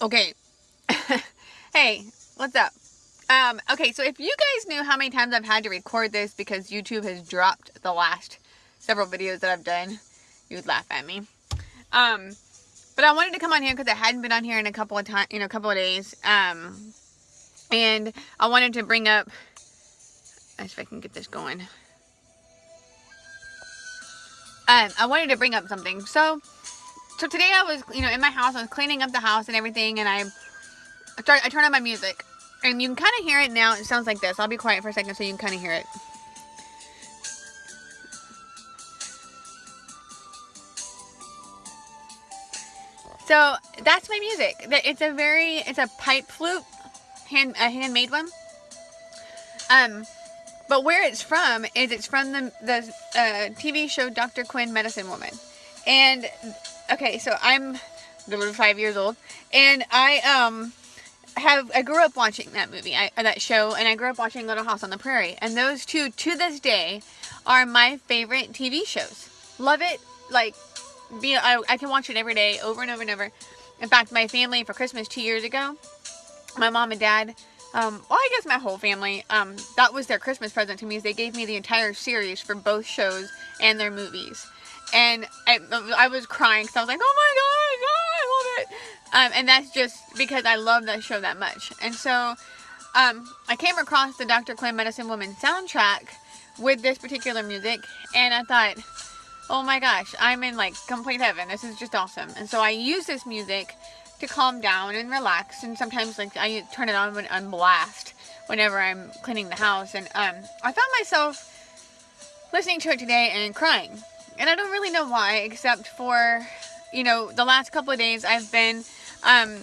Okay. hey, what's up? Um, okay, so if you guys knew how many times I've had to record this because YouTube has dropped the last several videos that I've done, you would laugh at me. Um, but I wanted to come on here because I hadn't been on here in a couple of you know, a couple of days. Um, and I wanted to bring up, if I can get this going. Um, I wanted to bring up something. So, so today I was, you know, in my house, I was cleaning up the house and everything, and I, I, start, I turned on my music. And you can kind of hear it now. It sounds like this. I'll be quiet for a second so you can kind of hear it. So that's my music. It's a very, it's a pipe flute, hand, a handmade one. Um, but where it's from is it's from the the uh, TV show Dr. Quinn Medicine Woman, and okay, so I'm little five years old, and I um have I grew up watching that movie, I, that show, and I grew up watching Little House on the Prairie, and those two to this day are my favorite TV shows. Love it, like be I, I can watch it every day, over and over and over. In fact, my family for Christmas two years ago, my mom and dad. Um, well, I guess my whole family, um, that was their Christmas present to me is they gave me the entire series for both shows and their movies and I, I was crying because I was like, oh my god, oh, I love it. Um, and that's just because I love that show that much. And so um, I came across the Dr. Quinn Medicine Woman soundtrack with this particular music, and I thought, oh my gosh, I'm in like complete heaven. This is just awesome. And so I use this music to calm down and relax. And sometimes like I turn it on when blast whenever I'm cleaning the house. And um, I found myself listening to it today and crying and I don't really know why, except for, you know, the last couple of days I've been um,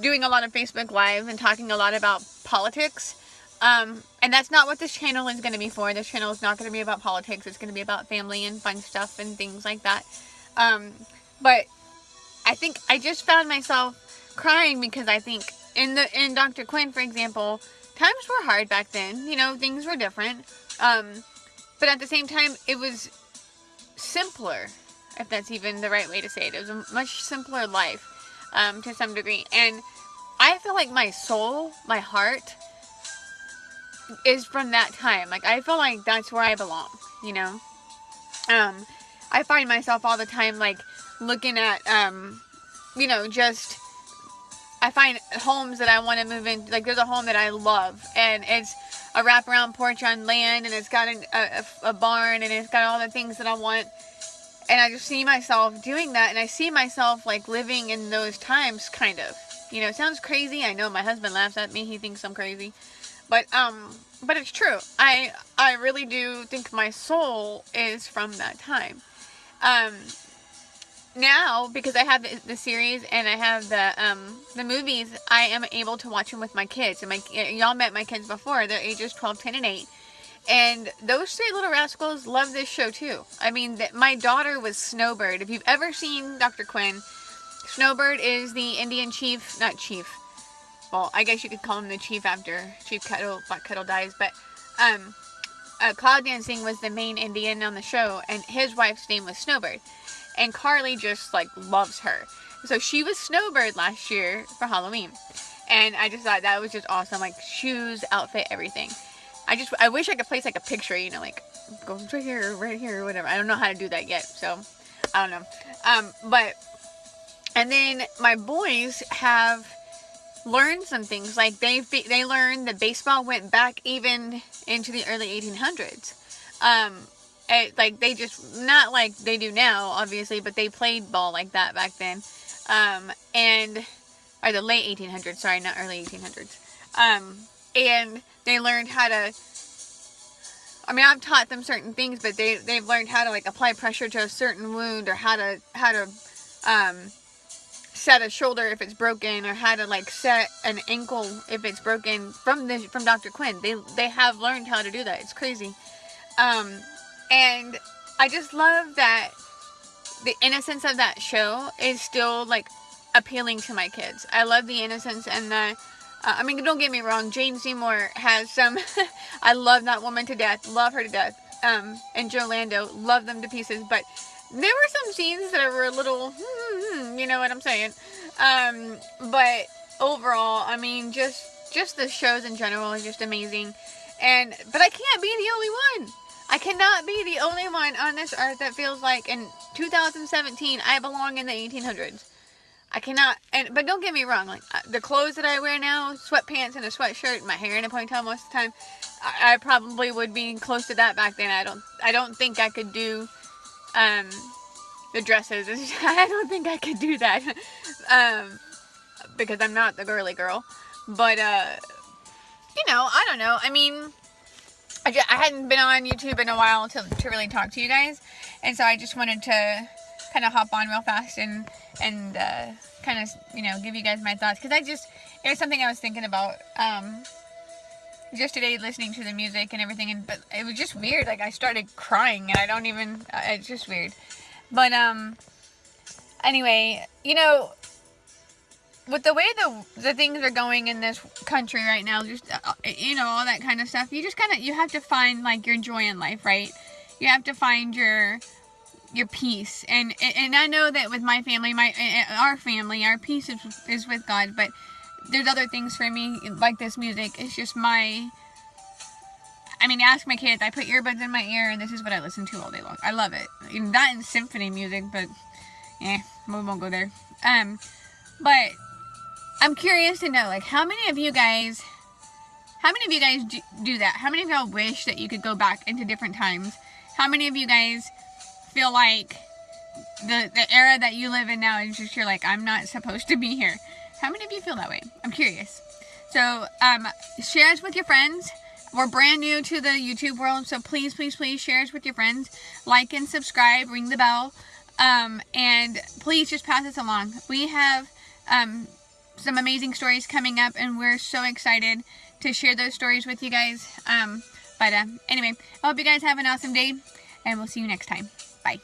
doing a lot of Facebook Live and talking a lot about politics. Um, and that's not what this channel is going to be for. This channel is not going to be about politics. It's going to be about family and fun stuff and things like that. Um, but I think I just found myself crying because I think in the in Dr. Quinn, for example, times were hard back then. You know, things were different. Um, but at the same time, it was simpler, if that's even the right way to say it. It was a much simpler life um, to some degree. And I feel like my soul, my heart, is from that time. Like, I feel like that's where I belong, you know? Um, I find myself all the time, like, looking at, um, you know, just, I find homes that I want to move in, like, there's a home that I love, and it's, a wraparound porch on land and it's got a, a, a barn and it's got all the things that I want. And I just see myself doing that and I see myself like living in those times kind of. You know, it sounds crazy. I know my husband laughs at me. He thinks I'm crazy. But um but it's true. I I really do think my soul is from that time. Um now because I have the, the, series and I have the um, the movies, I am able to watch them with my kids. And my y'all met my kids before. They're ages 12, 10, and 8. And those three little rascals love this show too. I mean, my daughter was Snowbird. If you've ever seen Dr. Quinn, Snowbird is the Indian chief, not chief. Well, I guess you could call him the chief after Chief Kettle, Black Kettle dies. But um, uh, Cloud Dancing was the main Indian on the show, and his wife's name was Snowbird and Carly just like loves her. So she was Snowbird last year for Halloween. And I just thought that was just awesome. Like shoes, outfit, everything. I just, I wish I could place like a picture, you know, like goes right here, right here, whatever. I don't know how to do that yet. So I don't know. Um, but, and then my boys have learned some things. Like they, they learned that baseball went back even into the early 1800s. Um, it, like they just not like they do now obviously but they played ball like that back then. Um and or the late 1800s sorry not early 1800s um and they learned how to I mean I've taught them certain things but they they've learned how to like apply pressure to a certain wound or how to how to um set a shoulder if it's broken or how to like set an ankle if it's broken from this from Dr. Quinn. They they have learned how to do that. It's crazy. Um and I just love that the innocence of that show is still like appealing to my kids. I love the innocence and the. Uh, I mean, don't get me wrong. Jane Seymour has some. I love that woman to death. Love her to death. Um, and Joe Lando, love them to pieces. But there were some scenes that were a little, hmm, hmm, hmm, you know what I'm saying. Um, but overall, I mean, just just the shows in general are just amazing. And but I can't be the only one. I cannot be the only one on this earth that feels like in 2017 I belong in the 1800s. I cannot, and but don't get me wrong, like uh, the clothes that I wear now, sweatpants and a sweatshirt, my hair in a ponytail most of the time, I, I probably would be close to that back then. I don't, I don't think I could do, um, the dresses. I don't think I could do that, um, because I'm not the girly girl. But uh, you know, I don't know. I mean, I, just, I hadn't been on YouTube in a while to to really talk to you guys, and so I just wanted to kind of hop on real fast and and uh, kind of you know give you guys my thoughts because I just it was something I was thinking about um, just today listening to the music and everything and but it was just weird like I started crying and I don't even uh, it's just weird. But um anyway you know with the way the the things are going in this country right now just uh, you know all that kind of stuff you just kind of you have to find like your joy in life right you have to find your your peace. And and I know that with my family, my our family, our peace is, is with God. But there's other things for me, like this music. It's just my. I mean, ask my kids. I put earbuds in my ear, and this is what I listen to all day long. I love it. That and symphony music, but eh, we won't go there. Um, but I'm curious to know, like, how many of you guys, how many of you guys do, do that? How many of y'all wish that you could go back into different times? How many of you guys feel like the the era that you live in now is just you're like I'm not supposed to be here. How many of you feel that way? I'm curious. So um, share us with your friends. We're brand new to the YouTube world, so please, please, please share us with your friends. Like and subscribe, ring the bell, um, and please just pass us along. We have um, some amazing stories coming up, and we're so excited to share those stories with you guys. Um, but uh, anyway, I hope you guys have an awesome day, and we'll see you next time. Bye.